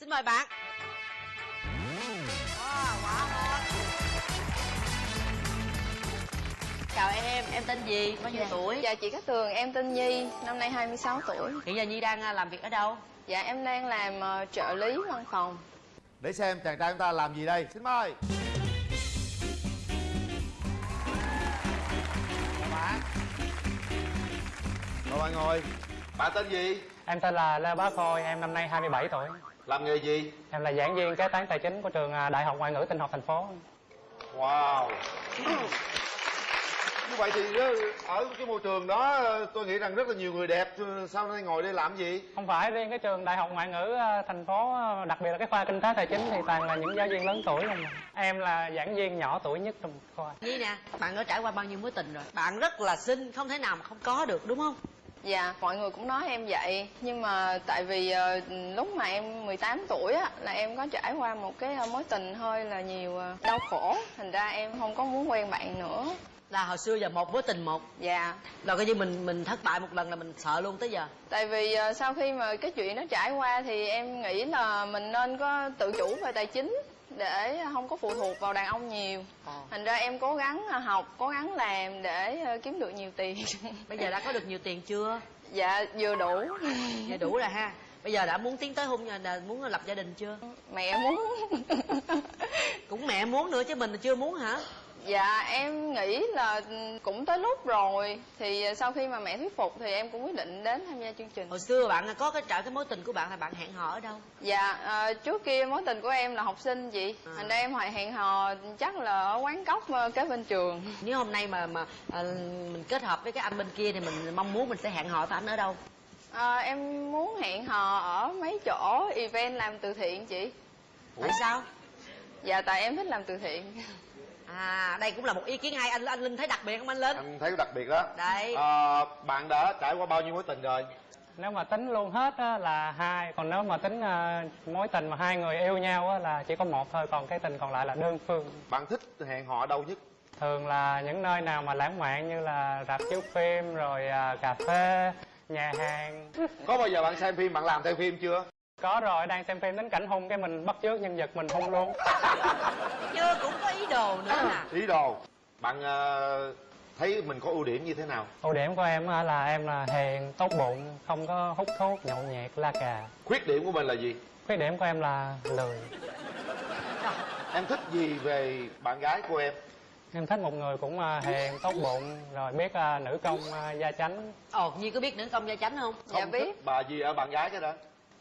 xin mời bạn. Wow, quá ngon. Chào em em tên gì? Bao nhiêu tuổi? Dạ chị Cát Tường, em tên Nhi, năm nay 26 tuổi. hiện giờ nhi đang à, làm việc ở đâu? Dạ em đang làm ờ, trợ lý văn phòng. Để xem chàng trai chúng ta làm gì đây. Xin mời. Chào bạn. Mời bạn ngồi. Bạn tên gì? Em tên là Lê Bá Khôi, em năm nay 27 tuổi. Làm nghề gì? Em là giảng viên kế toán tài chính của trường à, Đại học Ngoại ngữ Tinh học thành phố. Wow Như vậy thì ờ, ở cái môi trường đó ờ, tôi nghĩ rằng rất là nhiều người đẹp ờ, Sao nay ngồi đây làm gì? Không phải riêng cái trường Đại học Ngoại ngữ thành phố, đặc biệt là cái khoa kinh tế tài chính thì toàn là những giáo viên lớn tuổi không à. Em là giảng viên nhỏ tuổi nhất trong khoa. nhi nè bạn đã trải qua bao nhiêu mối tình rồi bạn rất là xinh không thể nào mà không có được đúng không Dạ, mọi người cũng nói em vậy. Nhưng mà tại vì ờ, lúc mà em 18 tuổi á, là em có trải qua một cái ờ, mối tình hơi là nhiều ờ, đau khổ. Thành ra em không có muốn quen bạn nữa. là hồi xưa giờ một mối tình một Dạ, rồi coi như mình mình thất bại một lần là mình sợ luôn tới giờ tại vì ờ, sau khi mà cái chuyện đó trải qua thì em nghĩ là mình nên có tự chủ về tài chính để không có phụ thuộc vào đàn ông nhiều. Thành ra em cố gắng ờ, học, cố gắng làm để ờ, kiếm được nhiều tiền. bây giờ đã có được nhiều tiền chưa dạ, vừa đủ. giờ đủ rồi ha bây giờ đã muốn tiến tới hôn nhân là muốn lập gia đình chưa Mẹ muốn. cũng mẹ muốn nữa chứ mình là chưa muốn hả Dạ em nghĩ là cũng tới lúc rồi. Thì sau khi mà mẹ thuyết phục thì em cũng quyết định đến tham gia chương trình. Hồi xưa bạn có cái trợ cái mối tình của bạn là bạn hẹn hò ở đâu? Dạ à, trước kia mối tình của em là học sinh chị. À. Thành ra em hồi hẹn hò chắc là ở quán cóc ờ, kế bên trường. Nếu hôm nay mà mà à, mình kết hợp với cái anh bên kia thì mình mong muốn mình sẽ hẹn hò với anh ở đâu? À, Em muốn hẹn hò ở mấy chỗ event làm từ thiện chị. Tại sao? Dạ tại em thích làm từ thiện à đây cũng là một ý kiến hay anh anh linh thấy đặc biệt không anh linh Anh thấy đặc biệt đó Đấy. Ờ, Bạn đã trải qua bao nhiêu mối tình rồi? Nếu mà tính luôn hết á, là hai, còn nếu mà tính à, mối tình mà hai người yêu nhau á, là chỉ có một thôi, còn cái tình còn lại là đơn phương. Bạn thích hẹn hò ở đâu nhất? Thường là những nơi nào mà lãng mạn như là rạp chiếu phim, rồi à, cà phê, nhà hàng. Có bao giờ bạn xem phim, bạn làm theo phim chưa? Có rồi, đang xem phim đến cảnh hung cái mình bắt chước nhân vật mình hung luôn. chưa cũng có ý đồ nữa nè Ý đồ Bạn ờ, thấy mình có ưu điểm như thế nào? Ưu điểm của em á là em là hiền, tốt bụng, không có hút thuốc, nhậu nhẹt, la cà. Khuyết điểm của mình là gì? Khuyết điểm của em là lười. Em thích gì về bạn gái của em? Em thích một người cũng à, hiền, tốt bụng, rồi biết à, nữ công à, gia chánh. ồ nhi có biết nữ công gia chánh không Dạ Không biết thích bà gì ở bạn gái cái đó?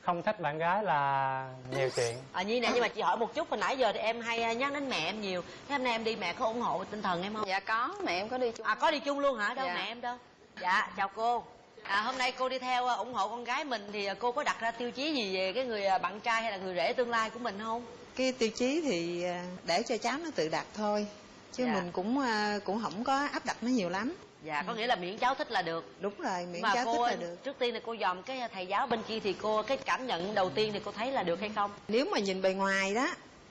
Không thích bạn gái là nhiều chuyện. à nhi nè nhưng mà chị hỏi một chút hồi nãy giờ thì em hay à, nhắc đến mẹ em nhiều. Thế hôm nay em đi mẹ có ủng hộ tinh thần em không? Dạ có, mẹ em có đi chung. À có đi chung luôn hả? Đâu Dạ. mẹ em đâu? Dạ chào cô. À hôm nay cô đi theo à, ủng hộ con gái mình thì à, cô có đặt ra tiêu chí gì về cái người bạn trai hay là người rể tương lai của mình không? Cái tiêu chí thì để cho cháu nó tự đặt thôi. Chứ Dạ. mình cũng cũng không có áp đặt nó nhiều lắm dạ có nghĩa là miễn cháu thích là được. Đúng rồi miễn mà cháu cô thích là được. trước tiên là cô dòm cái thầy giáo bên kia thì cô cái cảm nhận đầu tiên thì cô thấy là được hay không? Nếu mà nhìn bề ngoài đó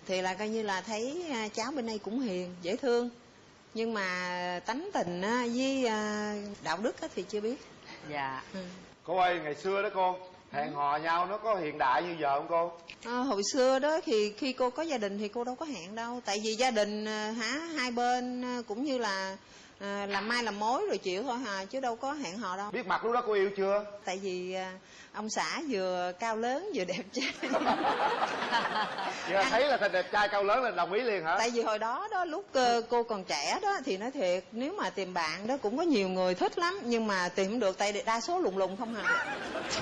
thì là coi như là thấy à, cháu bên đây cũng hiền dễ thương. Nhưng mà tánh tình á, với à, đạo đức á, thì chưa biết. Dạ. Ừ. Cô ơi, ngày xưa đó cô Hẹn hò nhau nó có hiện đại như giờ không cô? À, hồi xưa đó thì khi cô có gia đình thì cô đâu có hẹn đâu. Tại vì gia đình à, hả hai bên à, cũng như là à, làm mai làm mối rồi chịu thôi hà chứ đâu có hẹn hò đâu Biết mặt lúc đó cô yêu chưa? tại vì à, ông xã vừa cao lớn vừa đẹp trai Giờ thấy là thành đẹp trai cao lớn là đồng ý liền hả? tại vì hồi đó đó lúc ờ, cô còn trẻ đó thì nói thiệt nếu mà tìm bạn đó cũng có nhiều người thích lắm nhưng mà tìm không được tại đa số lùng lùng không hà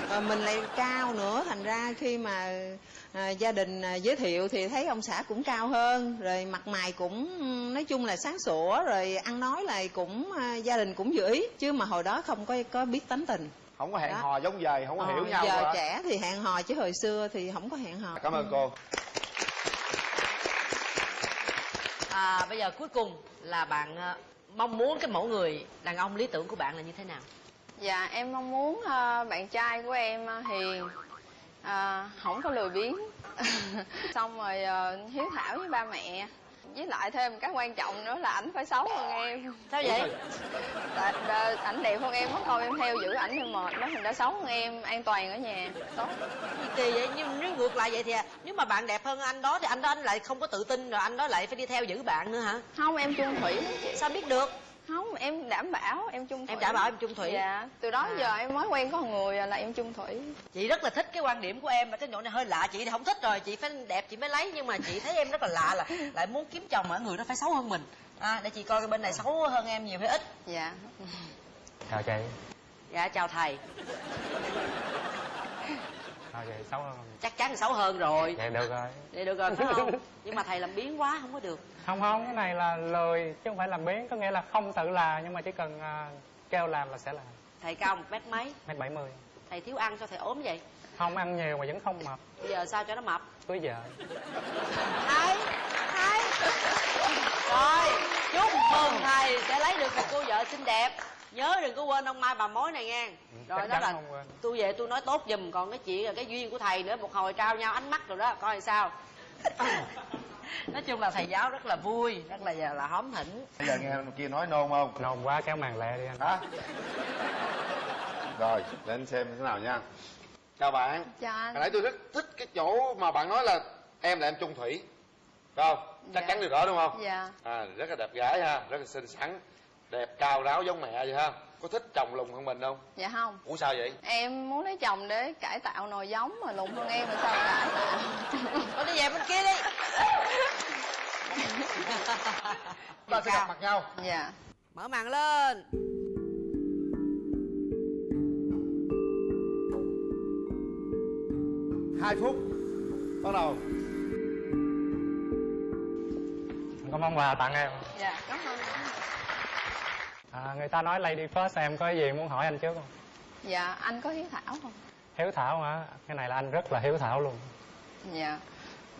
Ờ, mình lại cao nữa thành ra khi mà à, gia đình à, giới thiệu thì thấy ông xã cũng cao hơn rồi mặt mày cũng nói chung là sáng sủa rồi ăn nói là cũng à, gia đình cũng dự ý chứ mà hồi đó không có có biết tánh tình. Không có hẹn Đó. hò giống giờ, không có Ờ, hiểu nhau giờ trẻ thì hẹn hò chứ hồi xưa thì không có hẹn hò. Cảm ơn cô. À, bây giờ cuối cùng là bạn à, mong muốn cái mẫu người đàn ông lý tưởng của bạn là như thế nào? Dạ em mong muốn ờ, bạn trai của em ờ, hiền ờ, không có lười biếng. Xong rồi ờ, hiếu thảo với ba mẹ. Với lại thêm cái quan trọng nữa là ảnh phải xấu hơn em. Sao vậy? Tại đờ- ảnh đẹp hơn em mất công em theo giữ ảnh em mệt đó thành ra xấu hơn em an toàn ở nhà. Tốt gì kỳ vậy? Nhưng nếu ngược lại vậy thì à, nếu mà bạn đẹp hơn anh đó thì anh đó anh lại không có tự tin rồi anh đó lại phải đi theo giữ bạn nữa hả? Không em chung thủy lắm chị. Sao biết được không em đảm bảo em chung thủy. em đảm bảo em chung thủy. Dạ từ đó À. giờ em mới quen có người à là em chung thủy. Chị rất là thích cái quan điểm của em mà cái chỗ này hơi lạ chị thì không thích rồi chị phải đẹp chị mới lấy nhưng mà chị thấy em rất là lạ là lại muốn kiếm chồng mà người đó phải xấu hơn mình. À, để chị coi cái bên này xấu hơn em nhiều hay ít. Dạ. Chào chị. Dạ chào thầy chào chị xấu hơn. Chắc chắn là xấu hơn rồi. Vậy được rồi. Vậy được rồi phải không? Nhưng mà thầy làm biến quá không có được. Không không cái này là lười chứ không phải làm biến. Có nghĩa là không tự làm nhưng mà chỉ cần à, kêu làm là sẽ làm. Thầy cao một mét mấy? Mét bảy mươi. Thầy thiếu ăn cho thầy ốm vậy? Không ăn nhiều mà vẫn không mập. Bây giờ sao cho nó mập? Cưới vợ. Thầy thầy. Rồi chúc mừng thầy sẽ lấy được một cô vợ xinh đẹp nhớ đừng có quên ông mai bà mối này nghe rồi chắc đó là tôi về tôi nói tốt giùm còn cái chuyện là cái duyên của thầy nữa một hồi trao nhau ánh mắt rồi đó coi sao. Nói chung là thầy giáo rất là vui rất là là hóm hỉnh. Bây giờ nghe kia nói nôn không? Nôn quá kéo màn lẹ đi anh. Hả? Rồi để anh xem thế nào nha. Chào bạn. Chào anh. Hồi nãy tôi rất thích cái chỗ mà bạn nói là em là em chung thủy. Phải không? Chắc Dạ. chắn điều đó đúng không? Dạ. À rất là đẹp gái ha rất là xinh xắn đẹp cao ráo giống mẹ vậy ha. Có thích chồng lùn hơn mình không? Dạ không. Ủa sao vậy? Em muốn lấy chồng để cải tạo nồi giống mà lùn hơn em là sao cải tạo? Thôi đi về bên kia đi. Ta sẽ gặp mặt nhau. Dạ. Mở màn lên. Hai phút. Bắt đầu. Anh có món quà tặng em. Dạ cảm ơn. À, người ta nói lady first em có gì muốn hỏi anh trước không? Dạ anh có hiếu thảo không? Hiếu thảo hả? Cái này là anh rất là hiếu thảo luôn. Dạ.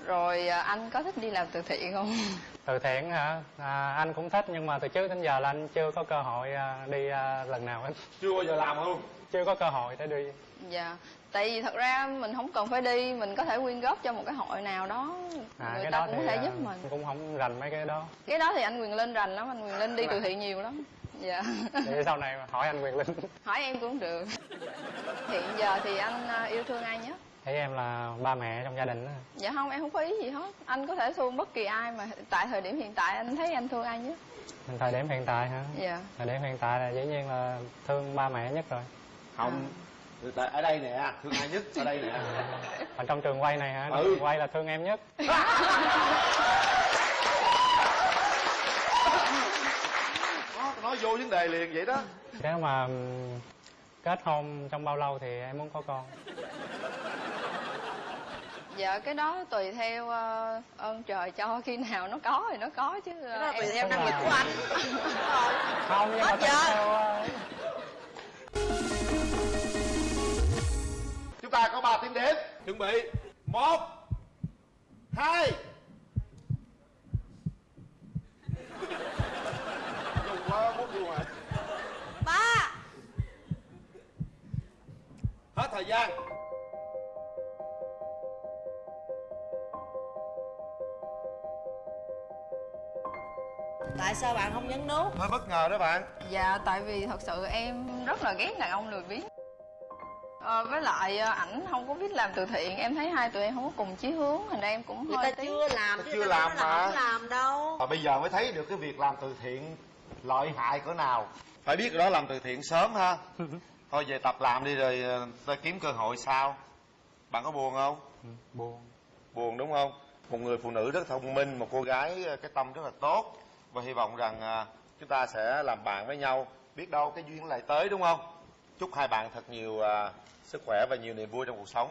Rồi à, anh có thích đi làm từ thiện không? Từ thiện hả? À, anh cũng thích nhưng mà từ trước đến giờ là anh chưa có cơ hội à, đi à, lần nào hết. Chưa bao giờ làm luôn. Chưa có cơ hội để đi. Dạ. Tại vì thật ra mình không cần phải đi mình có thể quyên góp cho một cái hội nào đó. À, người cái ta đó cũng có thể giúp mình. cũng không rành mấy cái đó. Cái đó thì anh quyền linh rành lắm anh quyền linh đi từ thiện nhiều lắm dạ. Để sau này mà hỏi anh quyền linh. Hỏi em cũng được. Hiện giờ thì anh à, yêu thương ai nhất? Thấy em là ba mẹ trong gia đình đó. dạ không em không có ý gì hết. Anh có thể thương bất kỳ ai mà tại thời điểm hiện tại anh thấy anh thương ai nhất? Thời điểm hiện tại hả? Dạ. Thời điểm hiện tại là dĩ nhiên là thương ba mẹ nhất rồi. Không. Tại ở đây nè thương ai nhất? Ở đây nè. Ở trong trường quay này hả? Ừ. trường quay là thương em nhất Đó, nói vô vấn đề liền vậy đó. Nếu mà ừm, kết hôn trong bao lâu thì em muốn có con? Dạ cái đó tùy theo ờ, ơn trời cho khi nào nó có thì nó có chứ. Cái đó tùy em- theo năng lực của anh. Không nhưng mà Hết tùy giờ. theo ờ, chúng ta có 3 tiếng đếm chuẩn bị. Một hai dùng quá bút luôn rồi ba hết thời gian. Tại sao bạn không nhấn nút? Hơi bất ngờ đó bạn. Dạ tại vì thật sự em rất là ghét đàn ông lười biếng. Ờ, với lại ờ, ảnh không có biết làm từ thiện. Em thấy hai tụi em không có cùng chí hướng thành ra em cũng người hơi ta tiếc. chưa làm chứ chưa người ta làm nói là mà. không làm đâu. Và bây giờ mới thấy được cái việc làm từ thiện lợi hại cỡ nào. Phải biết đó làm từ thiện sớm ha thôi về tập làm đi rồi ờ, ta kiếm cơ hội sau bạn có buồn không? Ừ, buồn. Buồn đúng không? Một người phụ nữ rất thông minh một cô gái ờ, cái tâm rất là tốt. Và hy vọng rằng à, chúng ta sẽ làm bạn với nhau. Biết đâu cái duyên lại tới đúng không? Chúc hai bạn thật nhiều à, sức khỏe và nhiều niềm vui trong cuộc sống